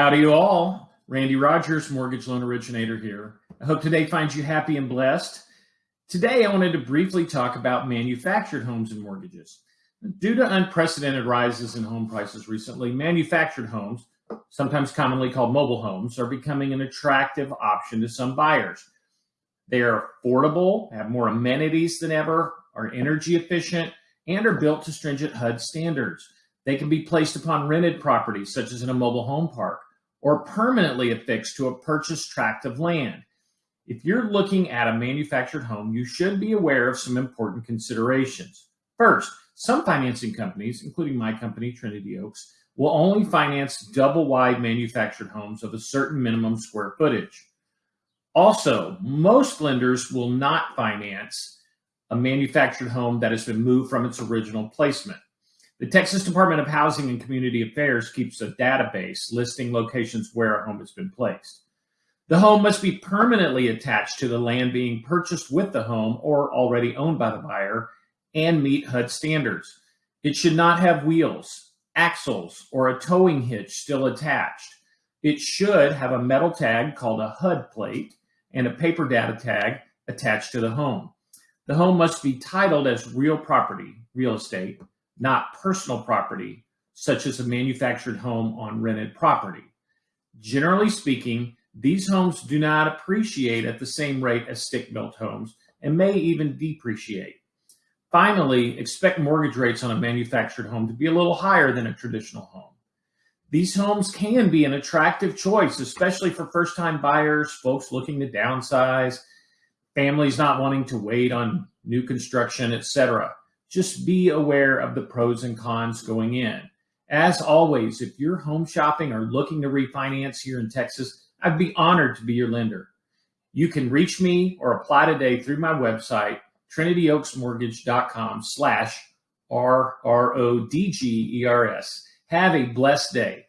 Howdy, you all. Randy Rogers, mortgage loan originator here. I hope today finds you happy and blessed. Today, I wanted to briefly talk about manufactured homes and mortgages. Due to unprecedented rises in home prices recently, manufactured homes, sometimes commonly called mobile homes, are becoming an attractive option to some buyers. They are affordable, have more amenities than ever, are energy efficient, and are built to stringent HUD standards. They can be placed upon rented properties, such as in a mobile home park, or permanently affixed to a purchased tract of land. If you're looking at a manufactured home, you should be aware of some important considerations. First, some financing companies, including my company, Trinity Oaks, will only finance double wide manufactured homes of a certain minimum square footage. Also, most lenders will not finance a manufactured home that has been moved from its original placement. The Texas Department of Housing and Community Affairs keeps a database listing locations where a home has been placed. The home must be permanently attached to the land being purchased with the home or already owned by the buyer and meet HUD standards. It should not have wheels, axles, or a towing hitch still attached. It should have a metal tag called a HUD plate and a paper data tag attached to the home. The home must be titled as real property, real estate, not personal property, such as a manufactured home on rented property. Generally speaking, these homes do not appreciate at the same rate as stick-built homes and may even depreciate. Finally, expect mortgage rates on a manufactured home to be a little higher than a traditional home. These homes can be an attractive choice, especially for first-time buyers, folks looking to downsize, families not wanting to wait on new construction, etc just be aware of the pros and cons going in. As always, if you're home shopping or looking to refinance here in Texas, I'd be honored to be your lender. You can reach me or apply today through my website, trinityoaksmortgage.com slash R-R-O-D-G-E-R-S. Have a blessed day.